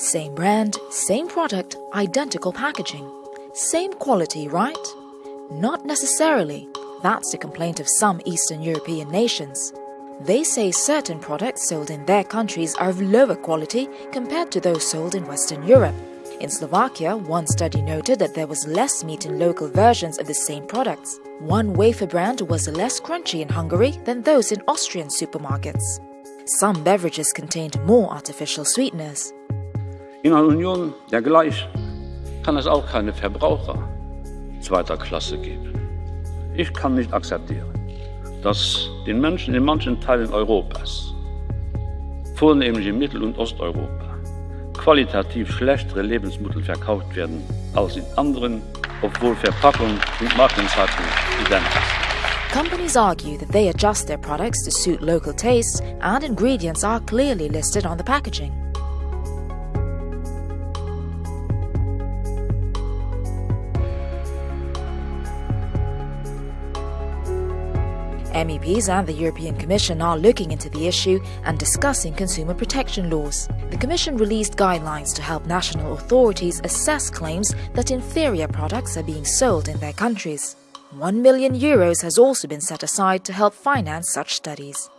Same brand, same product, identical packaging. Same quality, right? Not necessarily. That's the complaint of some Eastern European nations. They say certain products sold in their countries are of lower quality compared to those sold in Western Europe. In Slovakia, one study noted that there was less meat in local versions of the same products. One wafer brand was less crunchy in Hungary than those in Austrian supermarkets. Some beverages contained more artificial sweeteners. In einer Union der Gleichen kann es auch keine Verbraucher zweiter Klasse geben. Ich kann nicht akzeptieren, dass den Menschen in manchen Teilen Europas, vornehmlich in Mittel- und Osteuropa, qualitativ schlechtere Lebensmittel verkauft werden als in anderen, obwohl Verpackung und Markenzeichen identisch Companies argue that they adjust their products to suit local tastes and ingredients are clearly listed on the packaging. MEPs and the European Commission are looking into the issue and discussing consumer protection laws. The Commission released guidelines to help national authorities assess claims that inferior products are being sold in their countries. 1 million euros has also been set aside to help finance such studies.